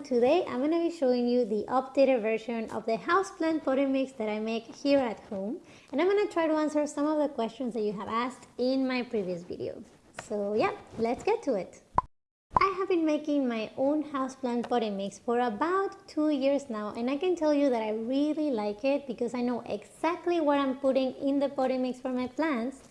everyone, today I'm going to be showing you the updated version of the houseplant potting mix that I make here at home and I'm going to try to answer some of the questions that you have asked in my previous video. So yeah, let's get to it. I have been making my own houseplant potting mix for about two years now and I can tell you that I really like it because I know exactly what I'm putting in the potting mix for my plants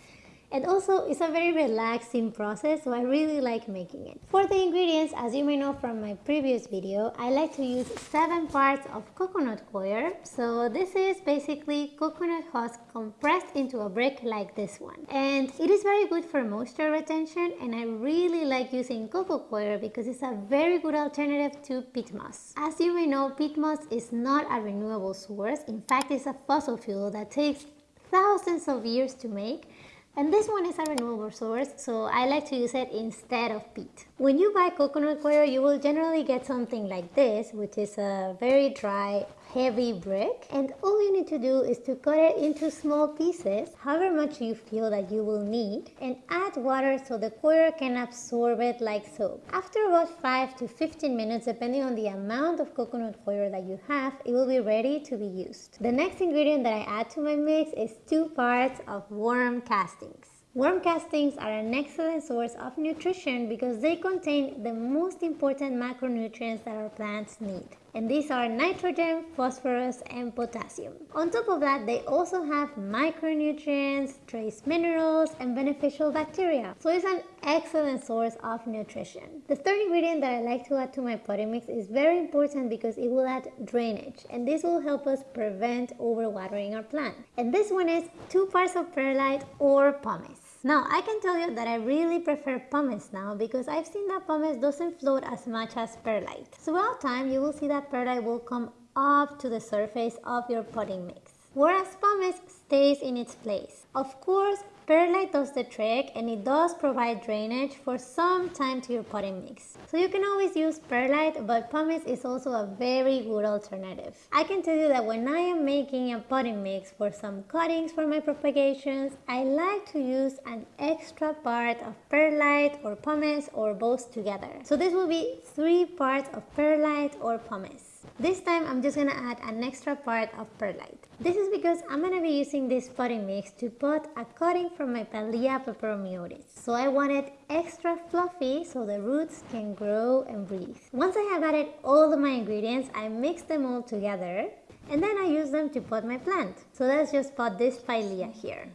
and also it's a very relaxing process so I really like making it. For the ingredients as you may know from my previous video I like to use 7 parts of coconut coir so this is basically coconut husk compressed into a brick like this one and it is very good for moisture retention and I really like using coco coir because it's a very good alternative to peat moss. As you may know peat moss is not a renewable source in fact it's a fossil fuel that takes thousands of years to make and this one is a renewable source, so I like to use it instead of peat. When you buy coconut coir, you will generally get something like this, which is a very dry, heavy brick. And all you need to do is to cut it into small pieces, however much you feel that you will need, and add water so the coir can absorb it like so. After about 5 to 15 minutes, depending on the amount of coconut coir that you have, it will be ready to be used. The next ingredient that I add to my mix is 2 parts of worm castings. Worm castings are an excellent source of nutrition because they contain the most important macronutrients that our plants need. And these are nitrogen, phosphorus, and potassium. On top of that, they also have micronutrients, trace minerals, and beneficial bacteria. So it's an excellent source of nutrition. The third ingredient that I like to add to my potting mix is very important because it will add drainage. And this will help us prevent overwatering our plant. And this one is two parts of perlite or pumice. Now I can tell you that I really prefer pumice now because I've seen that pumice doesn't float as much as perlite. Throughout time you will see that perlite will come up to the surface of your potting mix whereas pumice stays in its place. Of course Perlite does the trick and it does provide drainage for some time to your potting mix. So you can always use perlite but pumice is also a very good alternative. I can tell you that when I am making a potting mix for some cuttings for my propagations, I like to use an extra part of perlite or pumice or both together. So this will be three parts of perlite or pumice. This time I'm just gonna add an extra part of perlite. This is because I'm gonna be using this potting mix to pot a cutting from my Pilea peperomioides. So I want it extra fluffy so the roots can grow and breathe. Once I have added all of my ingredients, I mix them all together and then I use them to pot my plant. So let's just pot this Pilea here.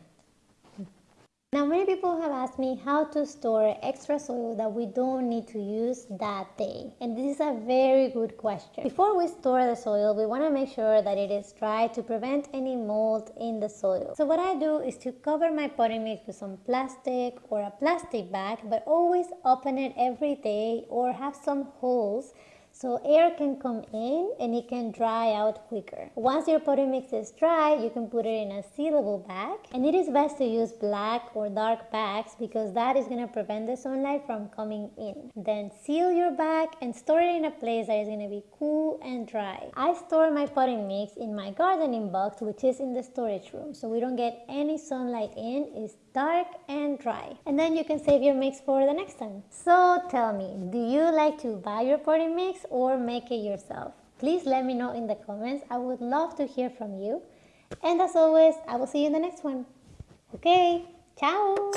Now many people have asked me how to store extra soil that we don't need to use that day and this is a very good question. Before we store the soil we want to make sure that it is dry to prevent any mold in the soil. So what I do is to cover my potting mix with some plastic or a plastic bag but always open it every day or have some holes so air can come in and it can dry out quicker. Once your potting mix is dry, you can put it in a sealable bag and it is best to use black or dark bags because that is going to prevent the sunlight from coming in. Then seal your bag and store it in a place that is going to be cool and dry. I store my potting mix in my gardening box which is in the storage room so we don't get any sunlight in. It's dark and dry. And then you can save your mix for the next time. So tell me, do you like to buy your potting mix or make it yourself? Please let me know in the comments. I would love to hear from you. And as always, I will see you in the next one. Okay, ciao!